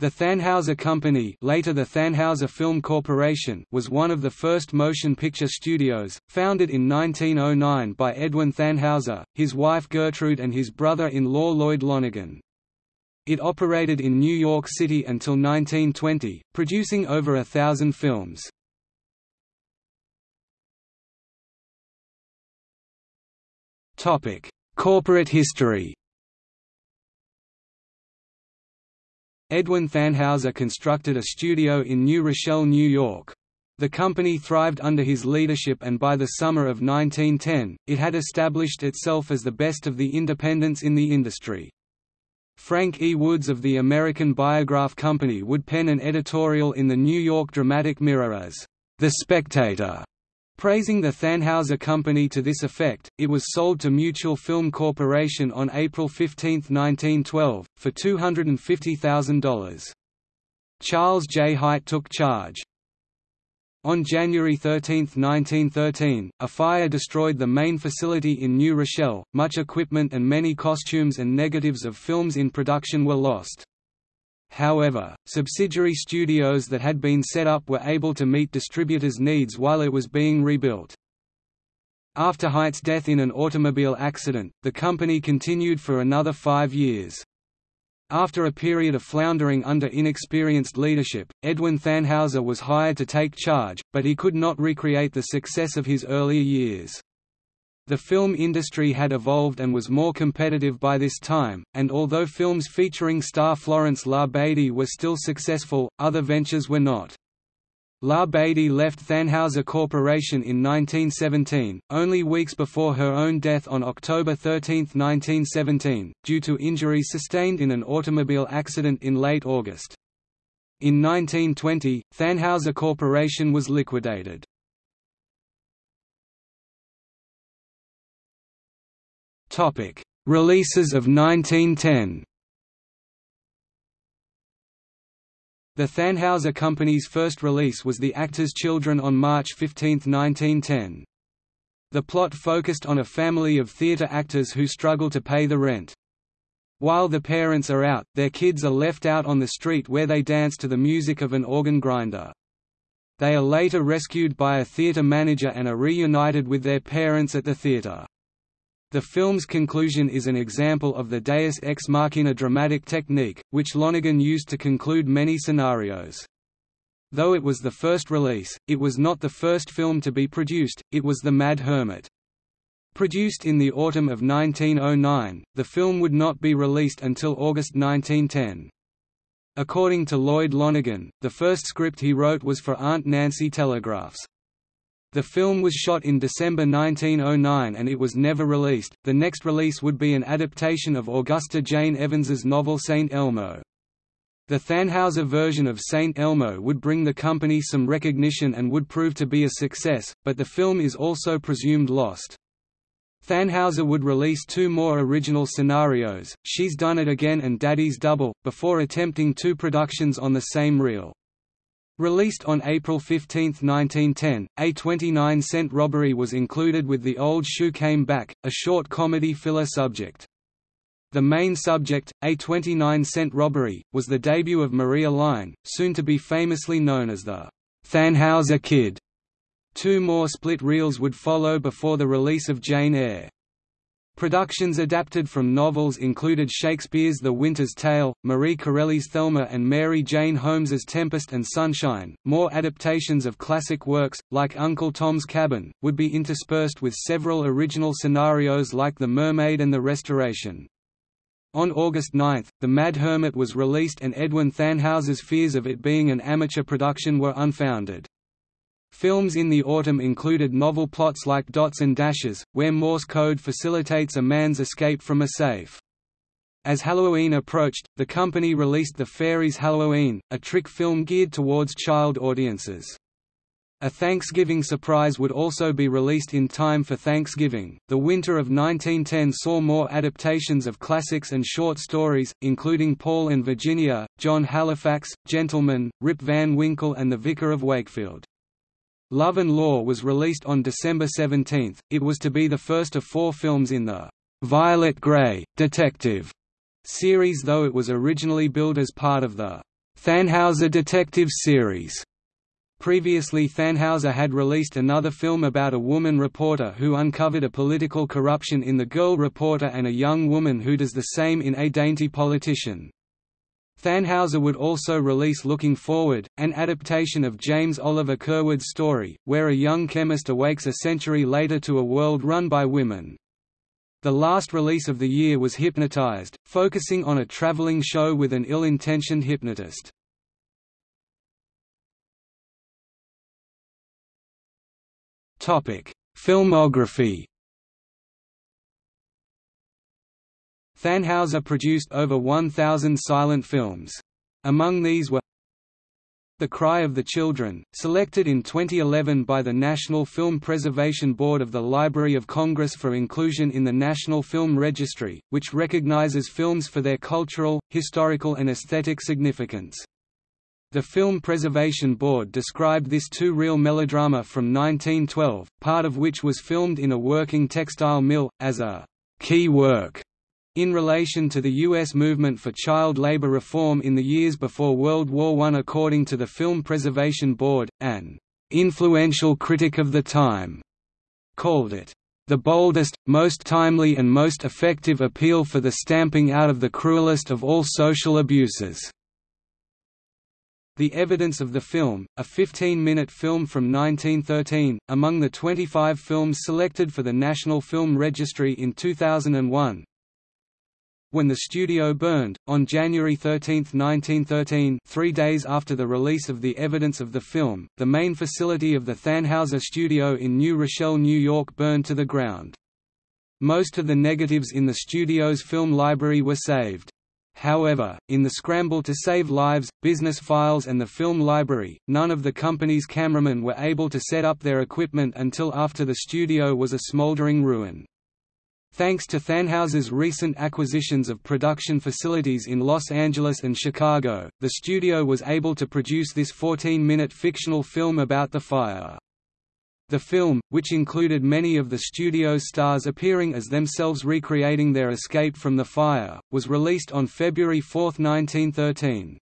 The Thanhouser Company later the Thanhouser Film Corporation was one of the first motion picture studios, founded in 1909 by Edwin Thanhouser, his wife Gertrude and his brother-in-law Lloyd Lonergan. It operated in New York City until 1920, producing over a thousand films. Corporate history Edwin Thanhouser constructed a studio in New Rochelle, New York. The company thrived under his leadership and by the summer of 1910, it had established itself as the best of the independents in the industry. Frank E. Woods of the American Biograph Company would pen an editorial in the New York Dramatic Mirror as, "...the Spectator", Praising the Thanhouser Company to this effect, it was sold to Mutual Film Corporation on April 15, 1912, for $250,000. Charles J. Hite took charge. On January 13, 1913, a fire destroyed the main facility in New Rochelle, much equipment and many costumes and negatives of films in production were lost. However, subsidiary studios that had been set up were able to meet distributors' needs while it was being rebuilt. After Hite's death in an automobile accident, the company continued for another five years. After a period of floundering under inexperienced leadership, Edwin Thanhouser was hired to take charge, but he could not recreate the success of his earlier years. The film industry had evolved and was more competitive by this time, and although films featuring star Florence La Badie were still successful, other ventures were not. La Badie left Thanhouser Corporation in 1917, only weeks before her own death on October 13, 1917, due to injuries sustained in an automobile accident in late August. In 1920, Thanhouser Corporation was liquidated. Topic: Releases of 1910. The Thanhouser Company's first release was The Actor's Children on March 15, 1910. The plot focused on a family of theatre actors who struggle to pay the rent. While the parents are out, their kids are left out on the street where they dance to the music of an organ grinder. They are later rescued by a theatre manager and are reunited with their parents at the theatre. The film's conclusion is an example of the deus ex machina dramatic technique, which Lonergan used to conclude many scenarios. Though it was the first release, it was not the first film to be produced, it was The Mad Hermit. Produced in the autumn of 1909, the film would not be released until August 1910. According to Lloyd Lonergan, the first script he wrote was for Aunt Nancy Telegraphs. The film was shot in December 1909 and it was never released. The next release would be an adaptation of Augusta Jane Evans's novel St. Elmo. The Thanhouser version of St. Elmo would bring the company some recognition and would prove to be a success, but the film is also presumed lost. Thanhouser would release two more original scenarios, She's Done It Again and Daddy's Double, before attempting two productions on the same reel. Released on April 15, 1910, A 29-cent robbery was included with The Old Shoe Came Back, a short comedy filler subject. The main subject, A 29-cent robbery, was the debut of Marie Eline, soon to be famously known as the Thanhouser Kid. Two more split reels would follow before the release of Jane Eyre. Productions adapted from novels included Shakespeare's The Winter's Tale, Marie Corelli's Thelma and Mary Jane Holmes's Tempest and Sunshine. More adaptations of classic works, like Uncle Tom's Cabin, would be interspersed with several original scenarios like The Mermaid and The Restoration. On August 9, The Mad Hermit was released and Edwin Thanhouser's fears of it being an amateur production were unfounded. Films in the autumn included novel plots like Dots and Dashes, where Morse code facilitates a man's escape from a safe. As Halloween approached, the company released The Fairies Halloween, a trick film geared towards child audiences. A Thanksgiving surprise would also be released in time for Thanksgiving. The winter of 1910 saw more adaptations of classics and short stories, including Paul and Virginia, John Halifax, Gentleman, Rip Van Winkle, and The Vicar of Wakefield. Love and Law was released on December 17. It was to be the first of four films in the Violet Grey detective series though it was originally billed as part of the Thanhouser Detectives series. Previously Thanhouser had released another film about a woman reporter who uncovered a political corruption in The Girl Reporter and a young woman who does the same in A Dainty Politician. Thanhouser would also release Looking Forward, an adaptation of James Oliver Curwood's story, where a young chemist awakes a century later to a world run by women. The last release of the year was Hypnotized, focusing on a traveling show with an ill-intentioned hypnotist. Filmography Thanhouser produced over 1,000 silent films. Among these were The Cry of the Children, selected in 2011 by the National Film Preservation Board of the Library of Congress for inclusion in the National Film Registry, which recognizes films for their cultural, historical and aesthetic significance. The Film Preservation Board described this two-reel melodrama from 1912, part of which was filmed in a working textile mill, as a «key work» In relation to the U.S. movement for child labor reform in the years before World War I according to the Film Preservation Board, an influential critic of the time called it the boldest, most timely and most effective appeal for the stamping out of the cruelest of all social abuses. The Evidence of the Film, a 15-minute film from 1913, among the 25 films selected for the National Film Registry in 2001, when the studio burned, on January 13, 1913 three days after the release of the evidence of the film, the main facility of the Thanhouser studio in New Rochelle, New York burned to the ground. Most of the negatives in the studio's film library were saved. However, in the scramble to save lives, business files and the film library, none of the company's cameramen were able to set up their equipment until after the studio was a smoldering ruin. Thanks to Thanhouser's recent acquisitions of production facilities in Los Angeles and Chicago, the studio was able to produce this 14-minute fictional film about the fire. The film, which included many of the studio's stars appearing as themselves recreating their escape from the fire, was released on February 4, 1913.